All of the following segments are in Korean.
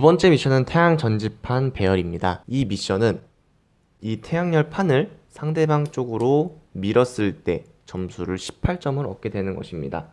두 번째 미션은 태양 전지판 배열입니다. 이 미션은 이 태양열 판을 상대방 쪽으로 밀었을 때 점수를 18점을 얻게 되는 것입니다.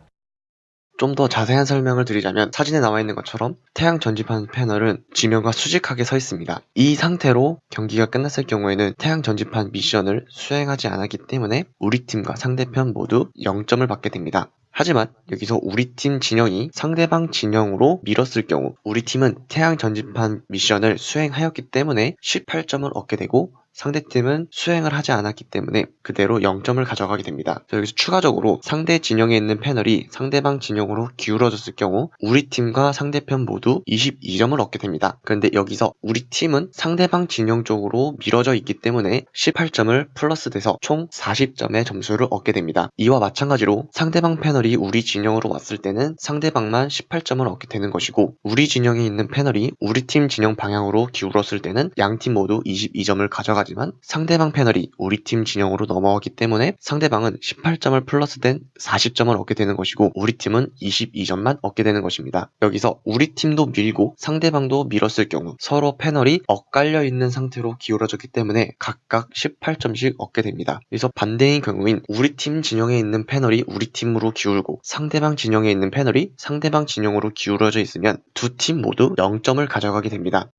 좀 더 자세한 설명을 드리자면 사진에 나와 있는 것처럼 태양 전지판 패널은 지면과 수직하게 서 있습니다. 이 상태로 경기가 끝났을 경우에는 태양 전지판 미션을 수행하지 않았기 때문에 우리 팀과 상대편 모두 0점을 받게 됩니다. 하지만 여기서 우리 팀 진영이 상대방 진영으로 밀었을 경우 우리 팀은 태양 전지판 미션을 수행하였기 때문에 18점을 얻게 되고 상대팀은 수행을 하지 않았기 때문에 그대로 0점을 가져가게 됩니다. 여기서 추가적으로 상대 진영에 있는 패널이 상대방 진영으로 기울어졌을 경우 우리 팀과 상대편 모두 22점을 얻게 됩니다. 그런데 여기서 우리 팀은 상대방 진영 쪽으로 밀어져 있기 때문에 18점을 플러스돼서 총 40점의 점수를 얻게 됩니다. 이와 마찬가지로 상대방 패널이 우리 진영으로 왔을 때는 상대방만 18점을 얻게 되는 것이고 우리 진영에 있는 패널이 우리 팀 진영 방향으로 기울었을 때는 양 팀 모두 22점을 가져가 하지만 상대방 패널이 우리 팀 진영으로 넘어가기 때문에 상대방은 18점을 플러스된 40점을 얻게 되는 것이고 우리 팀은 22점만 얻게 되는 것입니다. 여기서 우리 팀도 밀고 상대방도 밀었을 경우 서로 패널이 엇갈려 있는 상태로 기울어졌기 때문에 각각 18점씩 얻게 됩니다. 그래서 반대인 경우인 우리 팀 진영에 있는 패널이 우리 팀으로 기울고 상대방 진영에 있는 패널이 상대방 진영으로 기울어져 있으면 두 팀 모두 0점을 가져가게 됩니다.